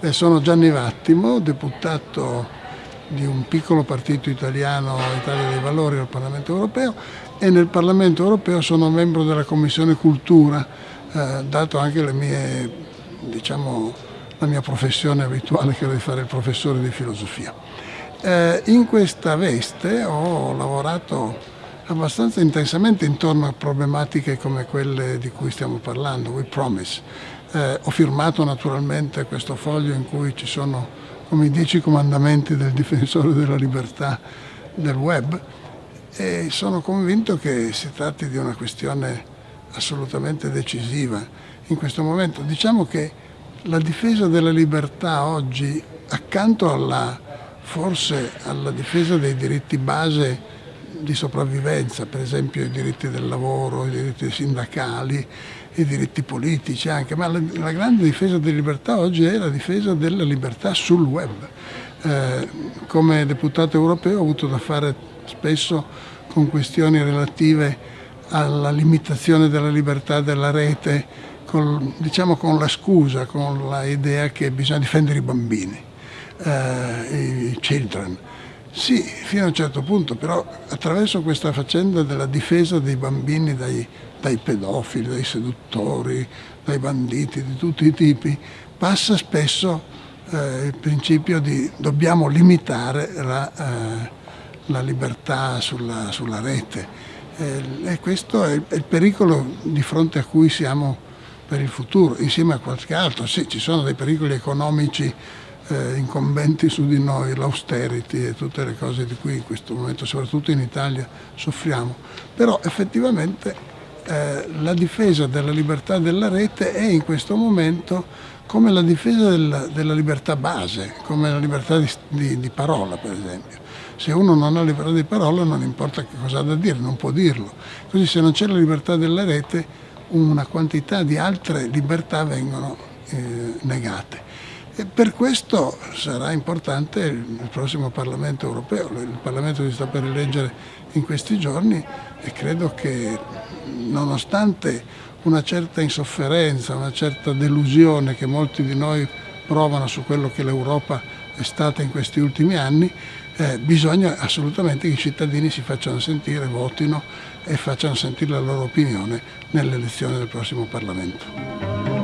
Eh, sono Gianni Vattimo, deputato di un piccolo partito italiano, Italia dei Valori, al Parlamento Europeo e nel Parlamento Europeo sono membro della Commissione Cultura, eh, dato anche mie, diciamo, la mia professione abituale che è di fare il professore di filosofia. Eh, in questa veste ho lavorato abbastanza intensamente intorno a problematiche come quelle di cui stiamo parlando, We Promise, eh, ho firmato naturalmente questo foglio in cui ci sono come i dieci comandamenti del difensore della libertà del web e sono convinto che si tratti di una questione assolutamente decisiva in questo momento. Diciamo che la difesa della libertà oggi, accanto alla, forse alla difesa dei diritti base di sopravvivenza, per esempio i diritti del lavoro, i diritti sindacali, i diritti politici anche, ma la, la grande difesa della libertà oggi è la difesa della libertà sul web. Eh, come deputato europeo ho avuto da fare spesso con questioni relative alla limitazione della libertà della rete, con, diciamo con la scusa, con l'idea che bisogna difendere i bambini, eh, i children. Sì, fino a un certo punto, però attraverso questa faccenda della difesa dei bambini dai, dai pedofili, dai seduttori, dai banditi di tutti i tipi, passa spesso eh, il principio di dobbiamo limitare la, eh, la libertà sulla, sulla rete. Eh, e questo è, è il pericolo di fronte a cui siamo per il futuro, insieme a qualche altro. Sì, ci sono dei pericoli economici eh, incombenti su di noi, l'austerity e tutte le cose di cui in questo momento, soprattutto in Italia, soffriamo. Però effettivamente eh, la difesa della libertà della rete è in questo momento come la difesa della, della libertà base, come la libertà di, di, di, parola per esempio. Se uno non ha libertà di parola non importa che cosa ha da dire, non può dirlo. Così se non c'è la libertà della rete una quantità di altre libertà vengono eh, negate. E per questo sarà importante il prossimo Parlamento europeo, il Parlamento si sta per eleggere in questi giorni e credo che nonostante una certa insofferenza, una certa delusione che molti di noi provano su quello che l'Europa è stata in questi ultimi anni, eh, bisogna assolutamente che i cittadini si facciano sentire, votino e facciano sentire la loro opinione nelle elezioni del prossimo Parlamento.